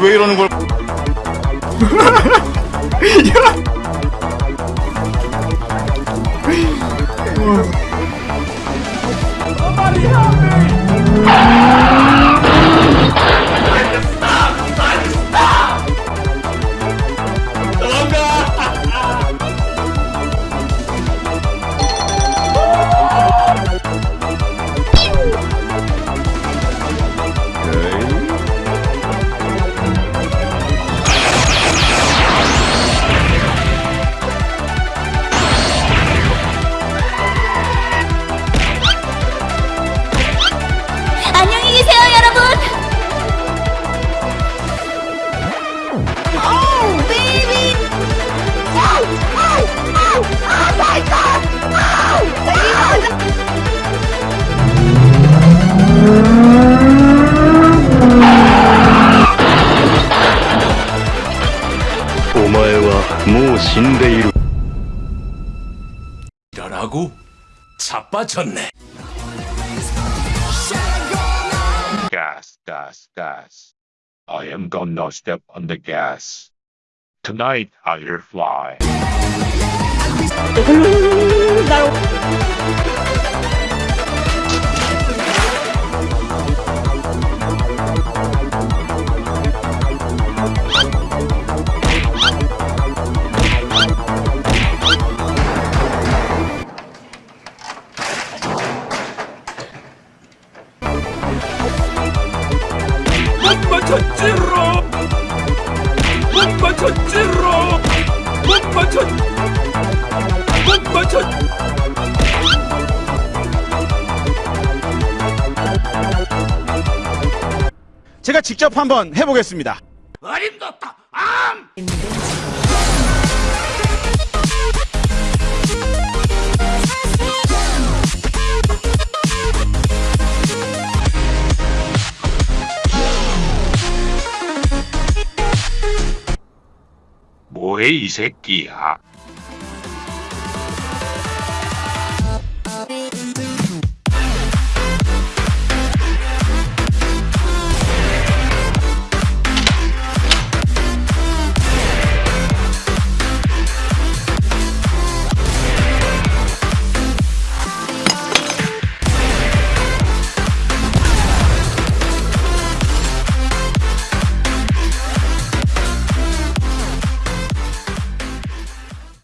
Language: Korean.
왜 이러는 걸 Somebody help me! 이러라고 자빠졌네. gas, gas, gas. I am gonna step on the gas. Tonight I'll fly. 맞췄지로. 못 맞췄지로. 못 맞췄. 못 맞췄. 제가 직접 한번 해보겠습니다. 어림도다. 암. 뭐해 이 새끼야.